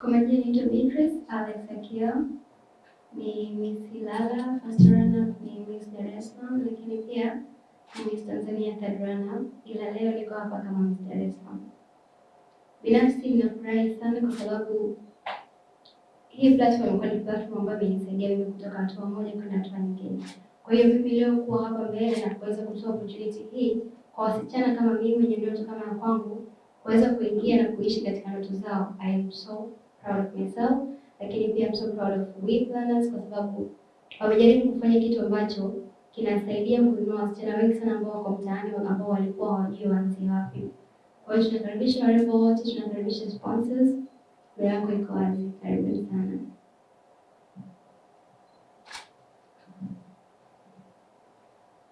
Kwa majina naitwa Beatrice Alex Akio, ni Miss Ilala first runner mi Miss Dar es Salaam, lakini pia Miss Tanzania third runner ila leo niko hapa kama Miss. Binafsi ninafurahi sana kwa sababu hii platform ilikuwa ni platform ambayo imenisaidia mimi kutoka hatua moja kwenda hatua nyingine. Kwa hiyo mimi leo kuwa hapa mbele na kuweza kutoa opportunity hii kwa wasichana kama mimi wenye ndoto kama ya kwangu kuweza kuingia na kuishi katika ndoto zao. I am so proud of myself, lakini pia I'm so proud of we planners kwa sababu wamejaribu kufanya kitu ambacho kinasaidia kuinua wasichana wengi sana ambao wako mtaani ambao walikuwa hawajui waanzie wapi. Kwa hiyo tunakaribisha warembo wote, tunakaribisha sponsors. Milango iko wazi, karibuni sana.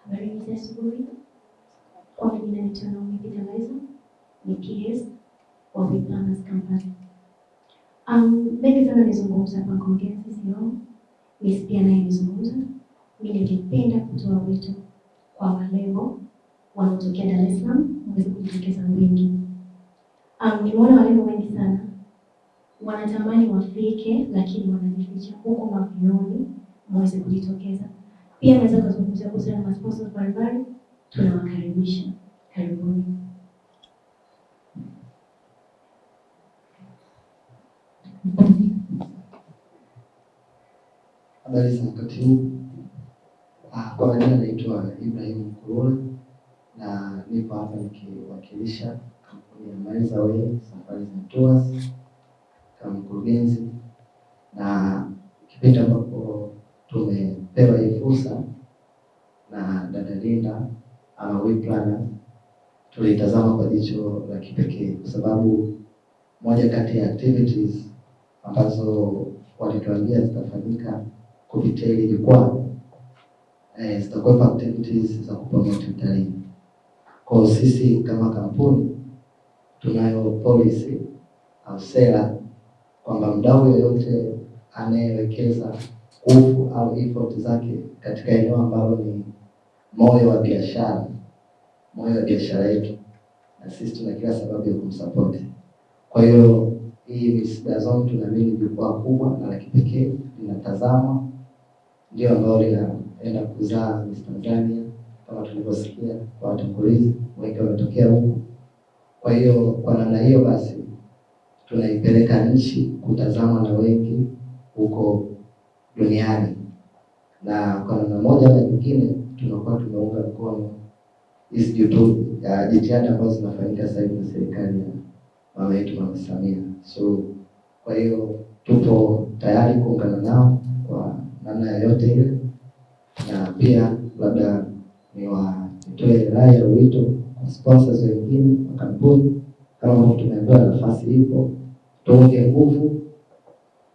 Habari za asubuhi. Kwa majina naitwa Naomi Kitalazo, ni PS wa We Planners Company. Um, mengi sana nizungumza hapa Kongezi leo. Miss pia naye nizungumza. Mimi ningependa kutoa wito kwa walevo wanaotokea Dar es Salaam waweze kujitokeza wengi. Um, nimeona walevo wengi sana wanatamani wafike, lakini wanajificha huko mavioni, mweze kujitokeza. Pia naweza kuzungumzia kuhusiana na sponsors mbalimbali, tunawakaribisha. Karibuni. Habari za wakati huu. Ah, Kwa majina naitwa Ibrahim Kurula na nipo hapa nikiwakilisha kampuni ya Maliza Way Safari and Tours kama mkurugenzi, na kipindi ambapo tumepewa hii fursa na dada Linda ama We Planner, tulitazama kwa jicho la kipekee kwa sababu moja kati ya activities ambazo walituambia zitafanyika kupitia hili jukwaa eh, zitakuwepo activities za kupromote utalii. Kwa sisi kama kampuni tunayo policy au sera kwamba mdau yoyote anayewekeza nguvu au effort zake katika eneo ambalo ni moyo wa biashara, moyo wa biashara yetu, na sisi tuna kila sababu ya kumsapoti. Kwa hiyo hii Miss Dazon tunaamini jukwaa kubwa na la kipekee linatazama, ndio ambayo linaenda kuzaa Miss Tanzania. Kama tulivyosikia kwa watangulizi wengi wametokea huku. Kwa hiyo kwa namna hiyo basi tunaipeleka nchi kutazama na wengi huko duniani, na kwa namna moja na nyingine tunakuwa tumeunga mkono hizi ya jitihada ambazo zinafanyika sasa hivi na serikali ya mama yetu Mama Samia. So kwa hiyo tupo tayari kuungana nao kwa namna yoyote ile, na pia labda niwatoe rai ya wito kwa sponsors wengine wa kampuni, kama tumeambiwa nafasi ipo, tuonge nguvu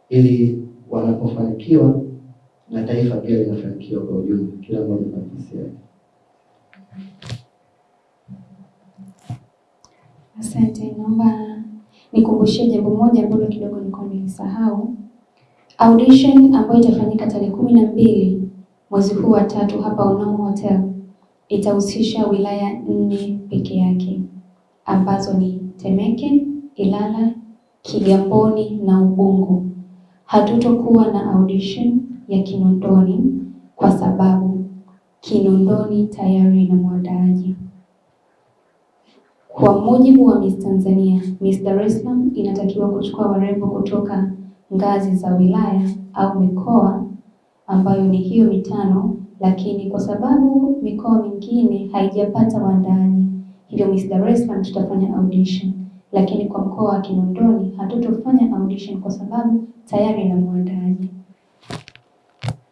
ili wanapofanikiwa na taifa pia linafanikiwa kwa ujumla, kila mmoja kwa nafasi yake. Asante, naomba nikumbushie jambo moja ambalo kidogo nilikuwa nilisahau. Audition ambayo itafanyika tarehe kumi na mbili mwezi huu wa tatu hapa Onomo Hotel itahusisha wilaya nne peke yake ambazo ni Temeke, Ilala, Kigamboni na Ubungo. Hatutokuwa na audition ya Kinondoni kwa sababu Kinondoni tayari ina mwandaaji. Kwa mujibu wa Miss Tanzania, Miss Dar es Salaam inatakiwa kuchukua warembo kutoka ngazi za wilaya au mikoa ambayo ni hiyo mitano, lakini kwa sababu mikoa mingine haijapata waandaaji, hivyo Miss Dar es Salaam tutafanya audition, lakini kwa mkoa wa Kinondoni hatutofanya audition kwa sababu tayari na mwandaaji.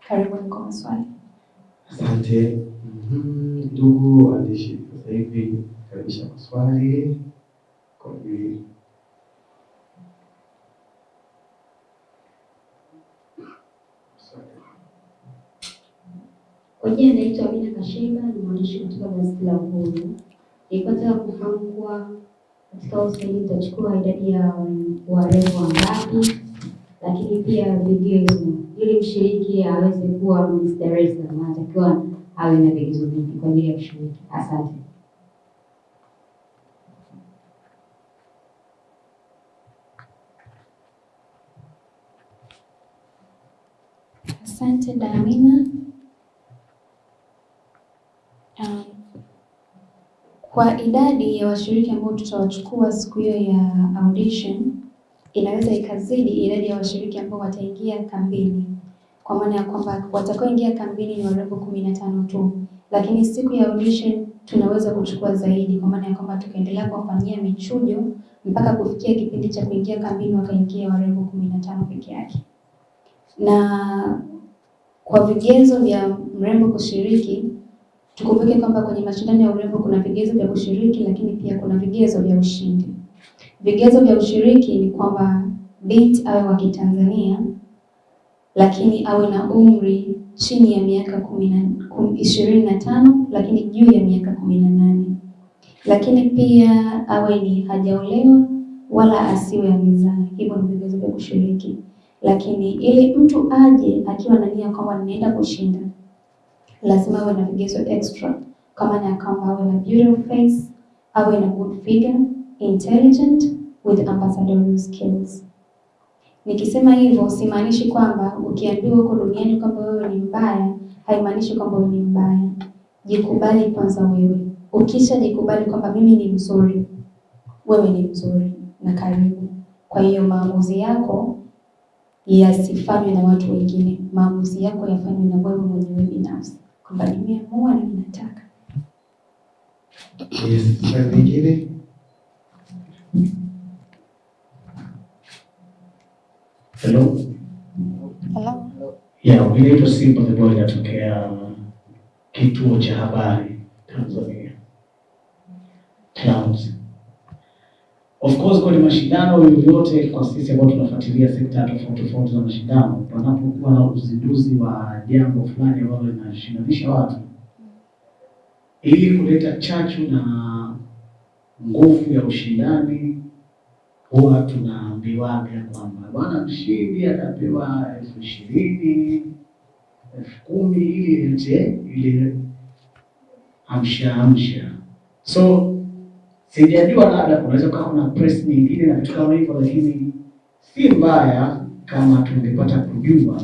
Karibuni kwa maswali. Asante Mhm, ndugu waandishi, sasa hivi karibisha maswali kwa ajili maswali. Kwa jina naitwa Amina Kashemba, ni mwandishi kutoka gazeti la Uhuru. Nilikuwa kufahamu kuwa katika usaili utachukua idadi ya warembo wangapi, lakini pia vigezo ili mshiriki aweze kuwa Miss Dar es Salaam anatakiwa awe na vigezo vingi kwa ajili ya kushiriki? Asante. Asante Damina. Um, kwa idadi ya washiriki ambao tutawachukua siku hiyo ya audition inaweza ikazidi idadi ya washiriki ambao wataingia kambini, kwa maana ya kwamba watakaoingia kambini ni warembo kumi na tano tu, lakini siku ya audition tunaweza kuchukua zaidi, kwa maana ya kwamba tukaendelea kuwafanyia michujo mpaka kufikia kipindi cha kuingia kambini wakaingia warembo kumi na tano peke yake. Na kwa vigezo vya mrembo kushiriki, tukumbuke kwamba kwenye mashindano ya urembo kuna vigezo vya kushiriki, lakini pia kuna vigezo vya ushindi. Vigezo vya ushiriki ni kwamba binti awe wa Kitanzania, lakini awe na umri chini ya miaka ishirini na tano lakini juu ya miaka kumi na nane lakini pia awe ni hajaolewa wala asiwe amezaa. Hivyo ni vigezo vya kushiriki, lakini ili mtu aje akiwa na nia kwamba ninaenda kushinda, lazima awe na vigezo extra, kama na kwamba awe na beautiful face, awe na good figure, intelligent with ambassadorial skills. Nikisema hivyo simaanishi kwamba ukiambiwa huko duniani kwamba wewe ni mbaya, haimaanishi kwamba wewe ni mbaya. Jikubali kwanza wewe. Ukisha jikubali kwamba mimi ni mzuri, wewe ni mzuri na karibu. Kwa hiyo maamuzi yako yasifanywe na watu wengine, maamuzi yako yafanywe na wewe mwenyewe binafsi, kwamba nimeamua na ninataka. Swali lingine? Hello. Yeah, mimi Simba the Boy natokea kituo cha habari Tanzania. Clouds. Of course kwenye mashindano yoyote kwa sisi ambao tunafuatilia sekta tofauti tofauti za mashindano, panapokuwa na uzinduzi wa jambo fulani ambalo linashindanisha watu ili kuleta chachu na nguvu ya ushindani huwa tunaambiwaga kwamba bwana mshindi atapewa elfu ishirini elfu kumi ili ilete ile amsha amsha. So sijajua, labda kunaweza kuwa kuna press nyingine na vitu kama hivyo, lakini si mbaya kama tungepata kujua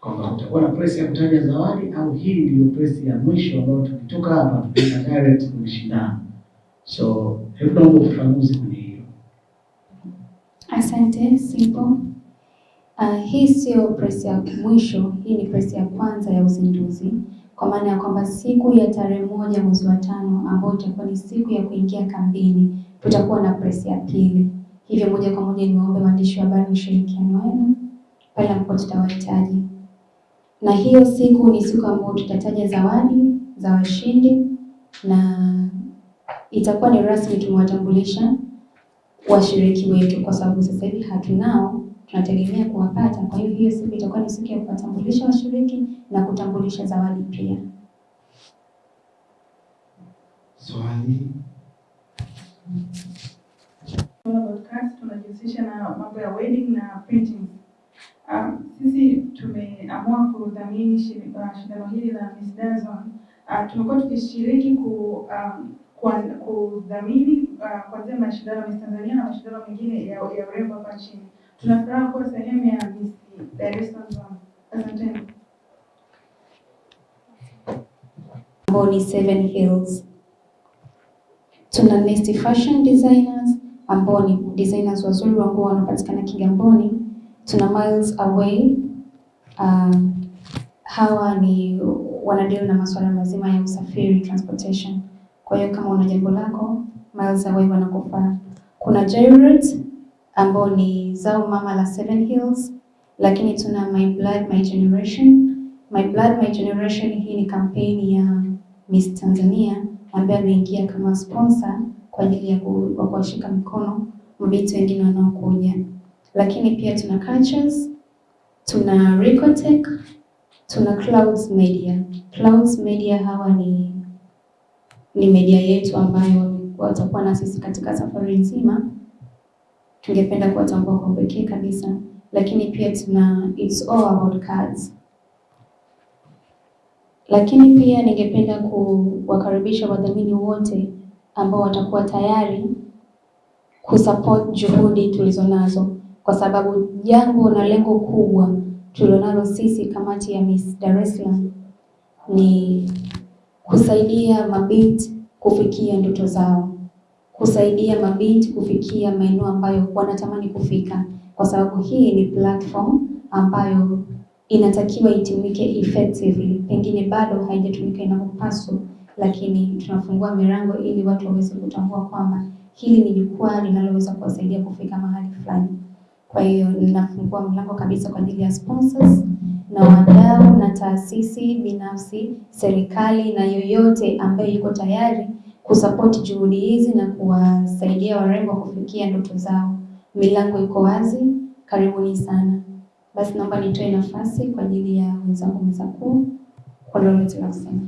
kwamba utakuwa na press ya kutaja zawadi au hii ndiyo press ya mwisho ambayo tukitoka hapa tutaenda direct kwenye shindano. So hebu naomba ufafanuzi kwenye hiyo. Asante Simple. Uh, hii sio press ya mwisho, hii ni press ya kwanza ya uzinduzi, kwa maana ya kwamba siku ya tarehe moja mwezi wa tano ambayo itakuwa ni siku ya kuingia kambini, tutakuwa na press ya pili. Hivyo moja kwa moja niwaombe waandishi wa habari ushirikiano wenu pale ambapo tutawahitaji, na hiyo siku ni siku ambayo tutataja zawadi za washindi na itakuwa ni rasmi tumewatambulisha washiriki wetu, kwa sababu sasa hivi hatunao, tunategemea kuwapata. Kwa hiyo hiyo siku itakuwa ni siku ya kuwatambulisha washiriki na kutambulisha zawadi pia. Swali? Podcast tunajihusisha na mambo ya wedding na printing. Um, sisi tumeamua kudhamini uh, shindano hili la Miss Dazon. Uh, tumekuwa tukishiriki ku, um, kudhamini uh, kuanzia mashindano ya Miss Tanzania na mashindano mengine ya ya urembo hapa nchini. Tuna furaha kuwa sehemu ya Dar es Salaam. Asanteni. ambao ni Seven Hills. Tuna Nest Fashion Designers ambao ni designers wazuri wa nguo wanapatikana Kigamboni. Tuna Miles Away um, hawa ni wanadeal na masuala mazima ya usafiri transportation. Kwa hiyo kama una jambo lako Miles Away wanakufaa. Kuna Jairut ambao ni zao mama la Seven Hills, lakini tuna My Blood My Generation. My Blood My Generation hii ni kampeni ya Miss Tanzania ambaye ameingia kama sponsor kwa ajili ya kuwashika mkono mabinti wengine wanaokuja, lakini pia tuna Cultures, tuna Recotech, tuna Clouds Media. Clouds Media hawa ni ni media yetu ambayo watakuwa na sisi katika safari nzima. Tungependa kuwatambua kwa pekee kabisa, lakini pia tuna It's All About Cards. Lakini pia ningependa kuwakaribisha wadhamini wote ambao watakuwa tayari kusupport juhudi tulizonazo, kwa sababu jambo na lengo kubwa tulionalo sisi kamati ya Miss Dar es Salaam ni kusaidia mabinti kufikia ndoto zao, kusaidia mabinti kufikia maeneo ambayo wanatamani kufika, kwa sababu hii ni platform ambayo inatakiwa itumike effectively. Pengine bado haijatumika inavyopaswa, lakini tunafungua milango ili watu waweze kutambua kwamba hili ni jukwaa linaloweza kuwasaidia kufika mahali fulani. Kwa hiyo ninafungua mlango kabisa kwa ajili ya sponsors na wadau na taasisi binafsi, serikali na yoyote ambaye yuko tayari kusupport juhudi hizi na kuwasaidia warembo kufikia ndoto zao. Milango iko wazi, karibuni sana. Basi naomba nitoe nafasi kwa ajili ya wenzangu meza kuu kwa lolote la kusema.